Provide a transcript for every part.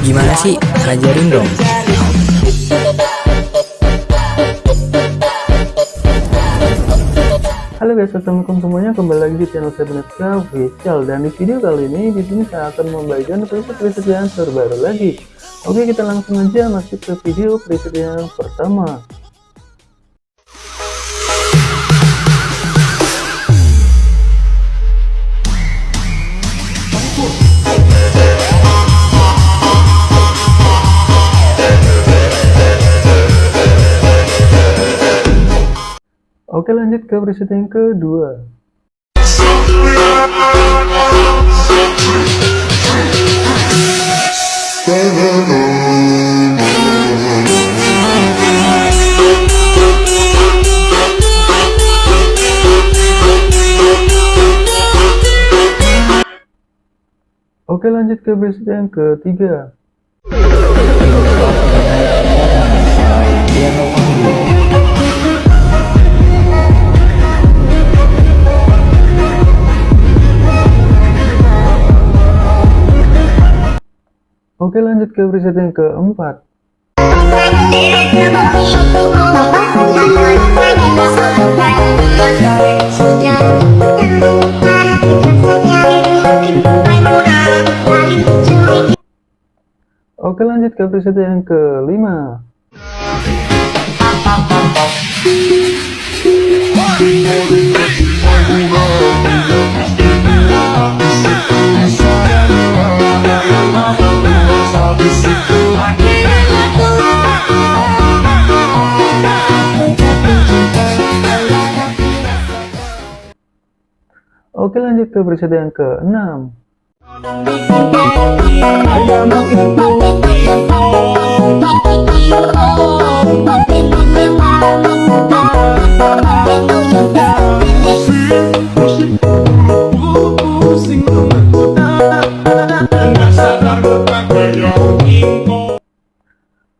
Gimana sih? Ajarin dong. Halo guys, assalamualaikum semuanya. Kembali lagi di channel saya Benetka Official dan di video kali ini di sini saya akan membagikan preset-preset yang terbaru lagi. Oke, kita langsung aja masuk ke video preset yang pertama. Oke lanjut ke preset yang kedua. Oke lanjut ke preset yang ketiga lanjut ke preset yang keempat. Oke lanjut ke preset yang kelima. Oke lanjut ke preset yang ke-6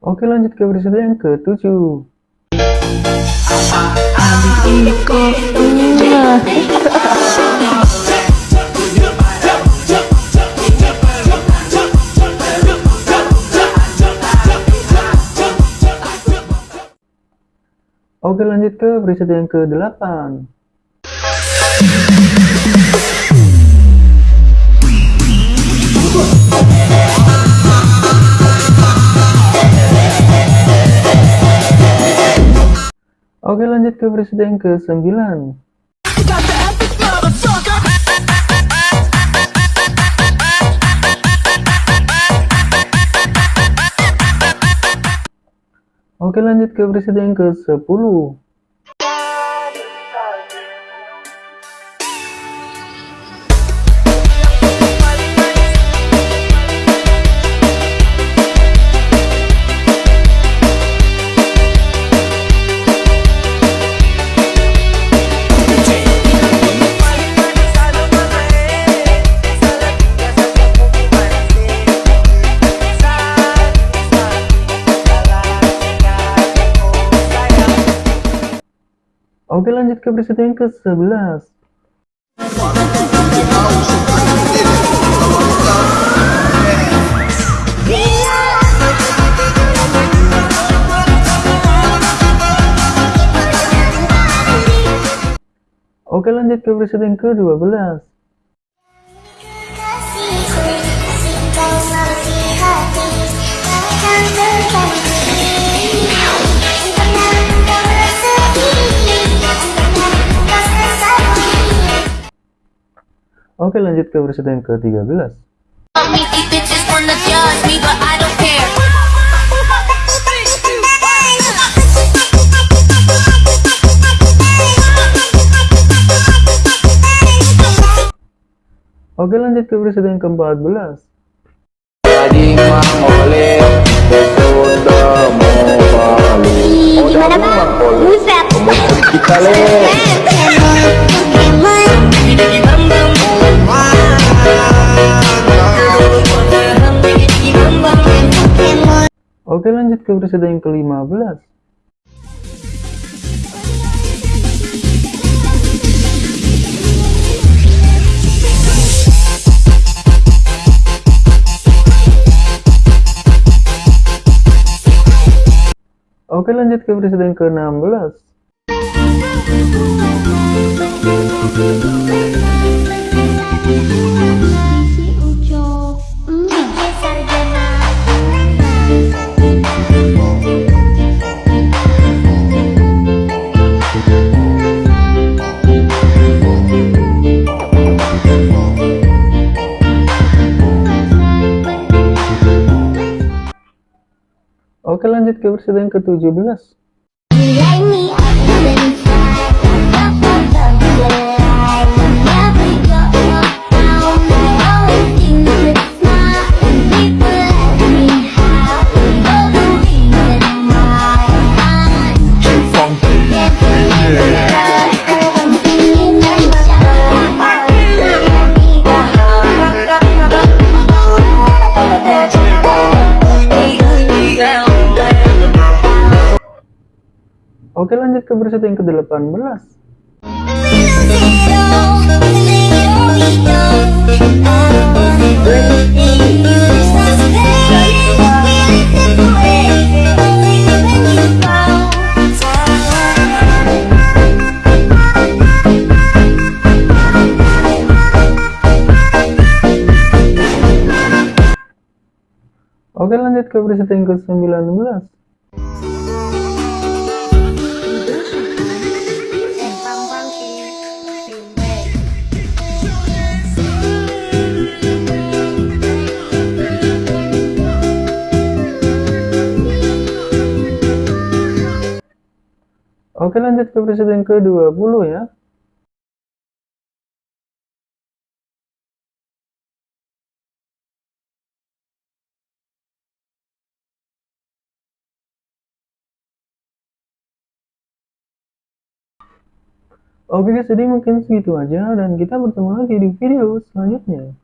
Oke lanjut ke preset yang ke-7 Oke lanjut ke preset yang ke-8 Oke lanjut ke preset yang ke-9 Oke lanjut ke preset yang ke-10 Oke lanjut ke preset yang ke-11 Oke lanjut ke preset yang ke-12 Oke lanjut ke preset yang ke-13 Oke lanjut ke preset yang ke-14 Gimana bang? Buset. Oke lanjut ke episode yang ke-15. Oke lanjut ke presiden yang ke-16. Oke lanjut ke presiden ke-17 Oke lanjut ke presiden ke-18 Oke lanjut ke presiden ke-19 Oke lanjut ke presiden ke-20 ya Oke guys, jadi mungkin segitu aja dan kita bertemu lagi di video selanjutnya.